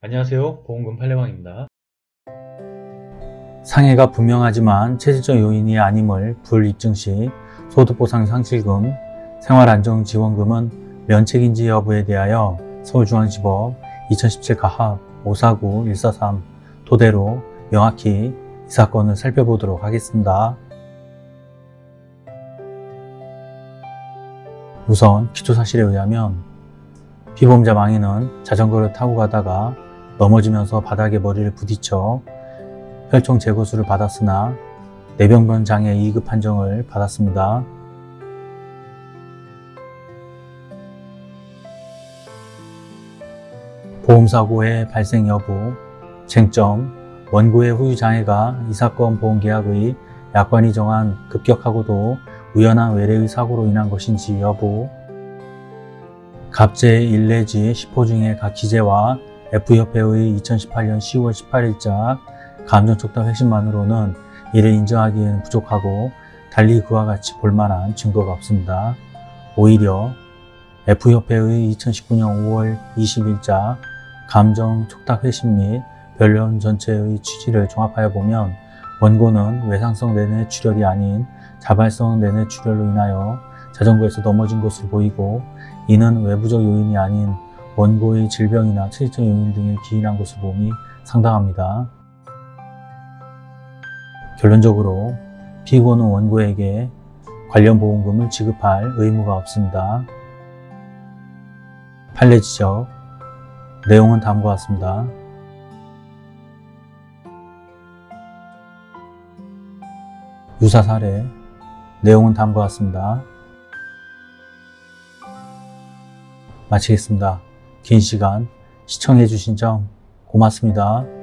안녕하세요 보험금 팔례방입니다 상해가 분명하지만 체질적 요인이 아님을 불입증 시 소득보상 상실금, 생활안정지원금은 면책인지 여부에 대하여 서울중앙지법 2017 가합 549 143 토대로 명확히 이 사건을 살펴보도록 하겠습니다. 우선 기초사실에 의하면 피보험자 망인은 자전거를 타고 가다가 넘어지면서 바닥에 머리를 부딪혀 혈총 제거수를 받았으나 뇌병변 장애 2급 판정을 받았습니다. 보험사고의 발생 여부, 쟁점, 원고의 후유 장애가 이 사건 보험계약의 약관이 정한 급격하고도 우연한 외래의 사고로 인한 것인지 여부, 갑제 1 내지 10호 중에 각 기재와 F협회의 2018년 10월 18일자 감정촉탁 회신만으로는 이를 인정하기에는 부족하고 달리 그와 같이 볼만한 증거가 없습니다. 오히려 F협회의 2019년 5월 20일자 감정촉탁 회신 및 변론 전체의 취지를 종합하여 보면 원고는 외상성 내내 출혈이 아닌 자발성 내내 출혈로 인하여 자전거에서 넘어진 것으로 보이고 이는 외부적 요인이 아닌 원고의 질병이나 체질적 요인 등에 기인한 것으로 봄이 상당합니다. 결론적으로 피고는 원고에게 관련 보험금을 지급할 의무가 없습니다. 판례 지적 내용은 다음과 같습니다. 유사 사례 내용은 다음과 같습니다. 마치겠습니다. 긴 시간 시청해 주신 점 고맙습니다.